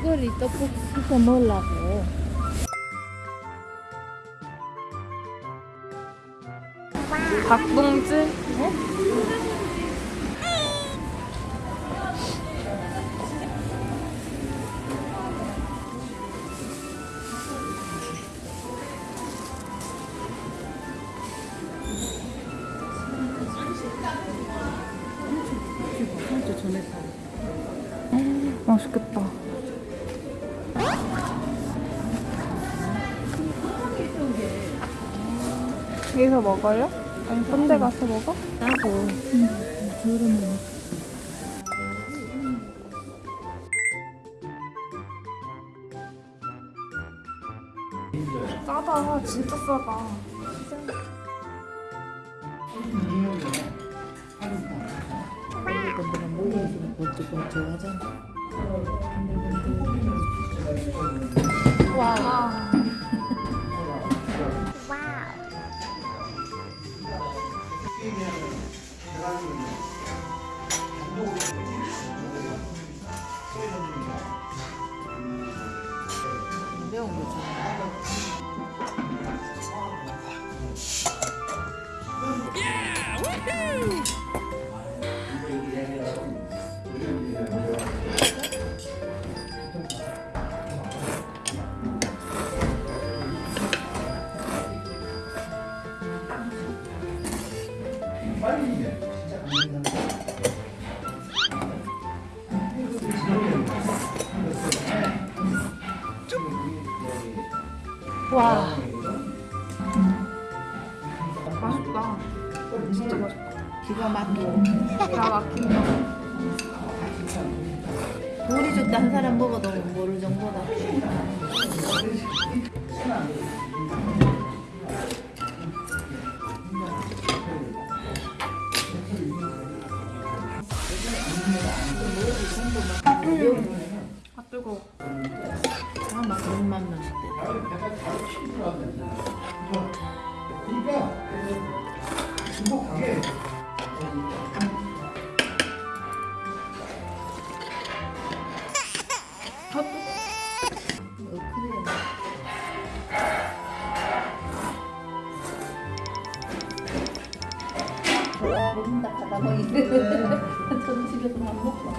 막걸리 떡볶이 시켜 먹으려고. 닭봉지? 맛 여기서 먹어요? 아니, 딴 데 가서 먹어? 나고. 그러면. 싸다. 진짜 싸다. 와. 매운 와. 맛있다. 진짜 맛있다. 기가 막히고. 기가 막힌다. 우리 집도 한 사람 먹어도 모를 정도다. 아 뜨거. 아, 어. 먹는다 하다 보니 저는 집에서 밥 먹고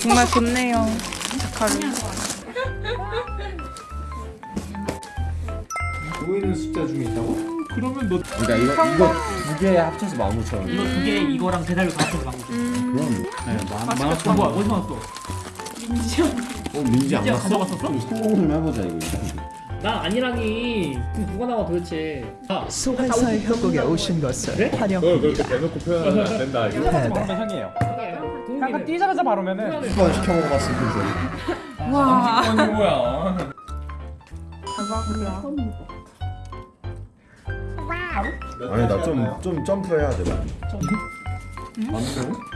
정말 좋네요. 자카르. 보이는 숫자 중에 있다고? 그러면 너 그러니까 이거 이거 두 개 합쳐서 15,000원. 이거 두 개 이거랑 대달로 다 합쳐서 나온 거. 그럼 네, 만 만원 뭐야? 어디서 나왔어? 민지 형. 어 민지 안 민지야 갔어? 가져갔었어? 성공 좀 해보자 이거. 난 아니라니. 그럼 누가 나와 도대체? 아, 소환사의 협곡에 오신 것을 그래? 환영합니다. 그렇게 대놓고 표현하면 안 된다 이거 패배. 형이에요. 약간 뛰자마자 바로면은 한번 시켜 먹어봤을 때. 와. 아니 뭐야 대박이야. 아니 나 좀 좀 점프해야 돼.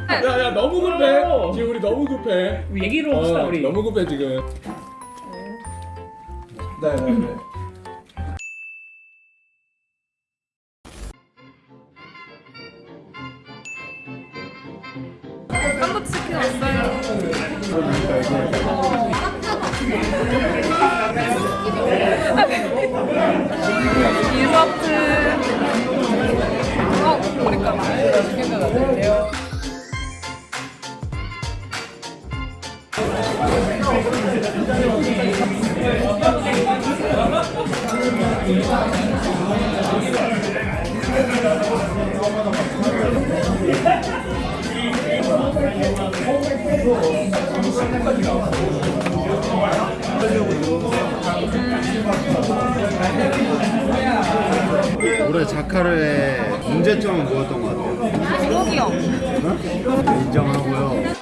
안 야야 너무 급해 지금 우리 너무 급해 우리 얘기를 합시다 어, 우리. 너무 급해 지금 네네네 깜빡 치킨 왔어요. 디저트. 어, 머리카락. 치킨 같은데요. 올해 자카르의 문제점은 뭐였던 것 같아요? 기록이요. 어? 인정하고요.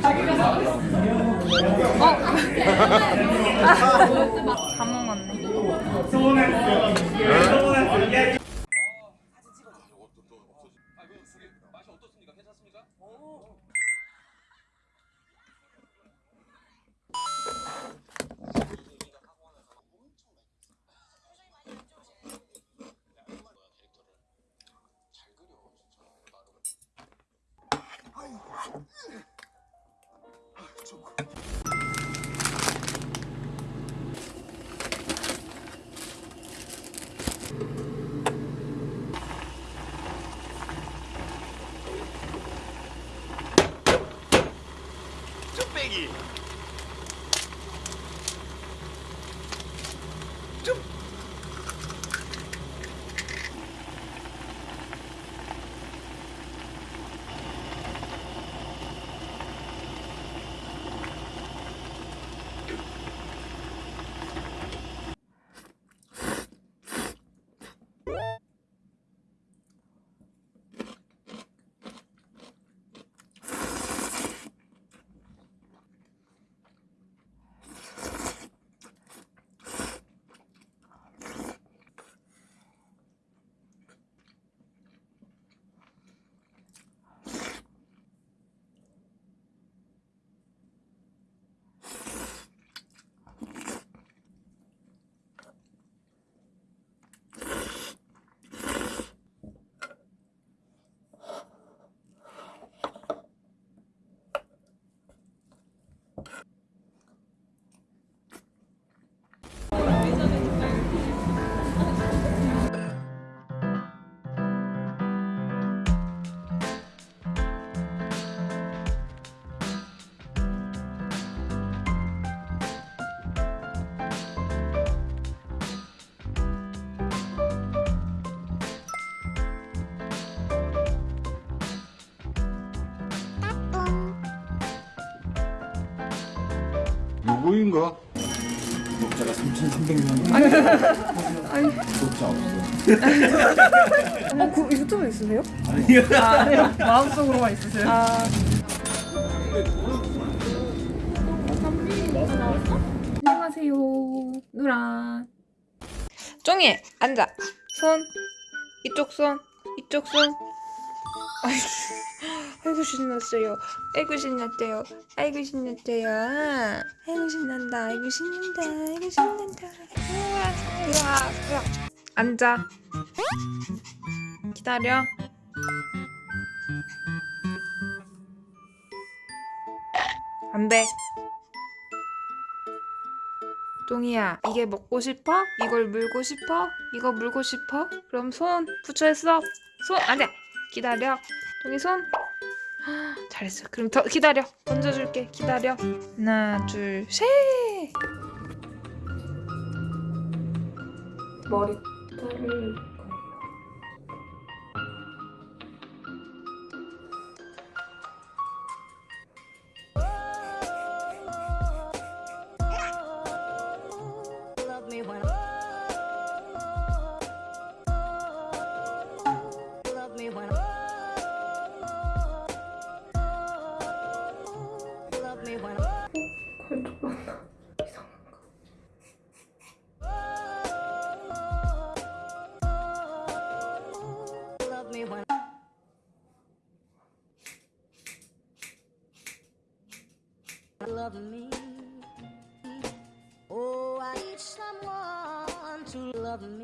다 먹었네. 누구인가? 구독자가 3,300명. 아니. 구독자 없어. 어, 그 유튜브 있으세요? 아니요. 아, 마음속으로만 있으세요? 아. 안녕하세요. 누라. 쫑이 앉아. 손. 이쪽 손. 이쪽 손. 아이고, 신났어요. 아이고 신났대요. 아이고 신났대요. 아이고 신난다. 아이고 신난다. 아이고 신난다. 들어와, 들어와. 앉아. 기다려. 안돼. 똥이야, 이게 먹고 싶어? 이걸 물고 싶어? 이거 물고 싶어? 그럼 손 붙여있어. 손 안돼. 기다려. 똥이 손. 잘했어. 그럼 더 기다려. 던져줄게. 기다려. 하나, 둘, 셋. 머리 자를 love me when 걸쭉한다. 이상한가? love me when love me oh I need someone to love me